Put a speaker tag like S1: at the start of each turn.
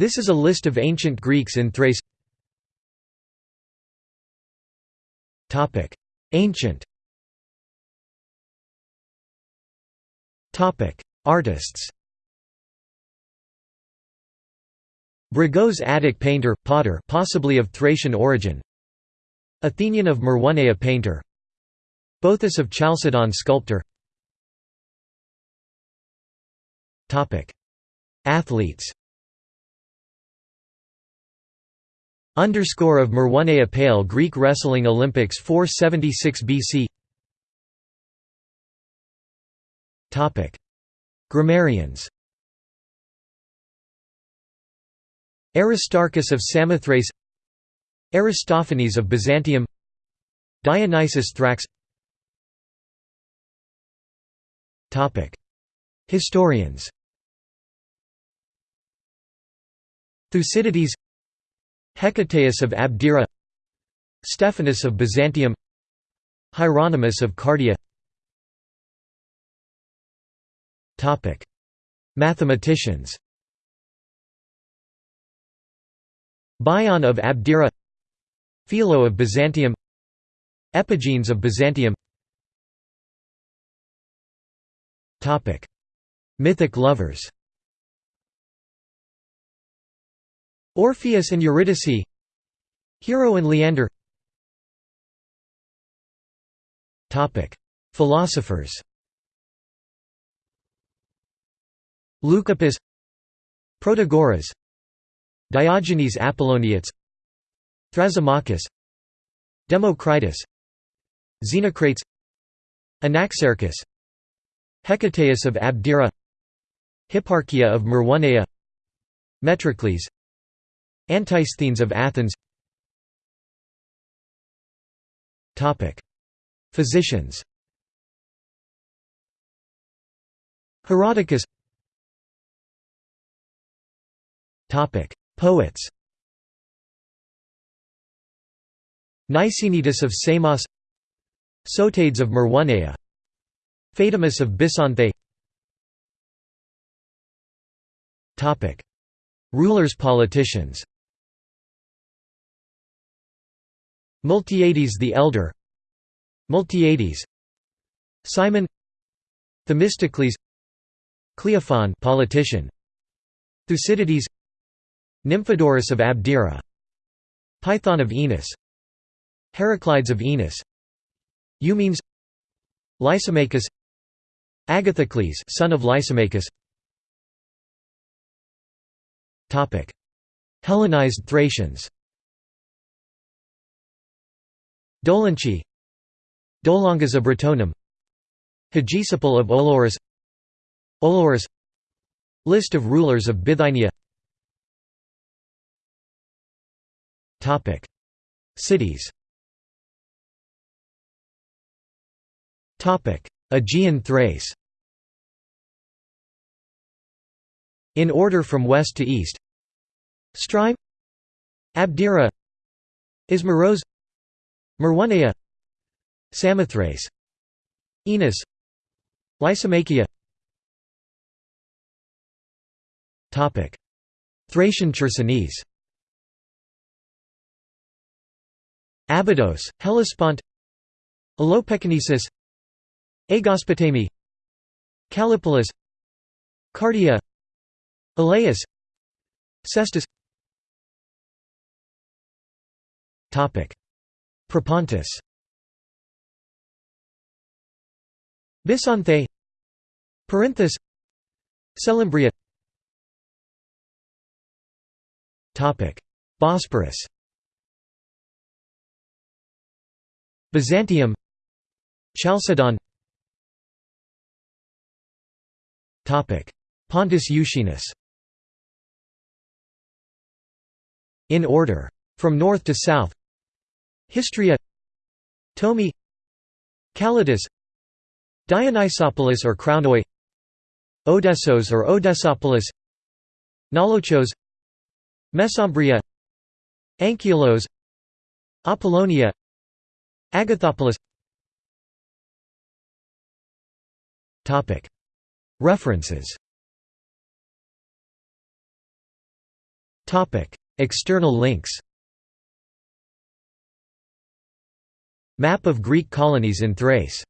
S1: This is a list of ancient Greeks in Thrace. Ancient. Artists. Brygos Attic painter, potter possibly of Thracian origin. Athenion of Maroneia painter. Boethus of Chalcedon sculptor. Athletes Underscore of Maroneia Pale Greek Wrestling Olympics 476 BC Topic. Grammarians. Aristarchus of Samothrace. Aristophanes of Byzantium. Dionysius Thrax. Topic. Historians. Thucydides Hecataeus of Abdera Stephanus of Byzantium Hieronymus of Cardia. Mathematicians. Bion of Abdera Philo of Byzantium Epigenes of Byzantium. Mythic lovers Orpheus and Eurydice. Hero and Leander. Philosophers. Leucippus. Protagoras. Diogenes Apolloniates Thrasymachus. Democritus. Xenocrates. Anaxarchus Hecataeus of Abdera. Hipparchia of Maroneia Metrocles Antisthenes of Athens. Physicians. Herodicus Poets. Nicaenetus of Samos. Sotades of Maroneia Phaedimus of Bisanthe Rulers politicians Miltiades the Elder Miltiades Cimon Themistocles Cleophon politician Thucydides Nymphodorus of Abdera Python of Enos Heraclides of Enos Eumenes Lysimachus Agathocles son of Lysimachus. Topic. Hellenized Thracians Dolanchi Dolongas of Britonum Hegesippus of Olorus Olorus List of rulers of Bithynia. Cities. Aegean Thrace. In order from west to east. Stryme Abdera. Ismaros Maroneia Samothrace Enos Lysimachia Thracian Chersonese. Abydos, Hellespont. Alopekinesis Aegospotami Callipolis. Cardia. Elaeus Cestus Propontis. Bisanthe Perinthus Selymbria Bosporus Byzantium. Chalcedon. Pontus Euxinus In order. From north to south Histria Tomi Callatis Dionysopolis or Krounoi Odessos or Odessopolis Naulochos Mesembria Ankylos Apollonia Agathopolis References. External links Map of Greek colonies in Thrace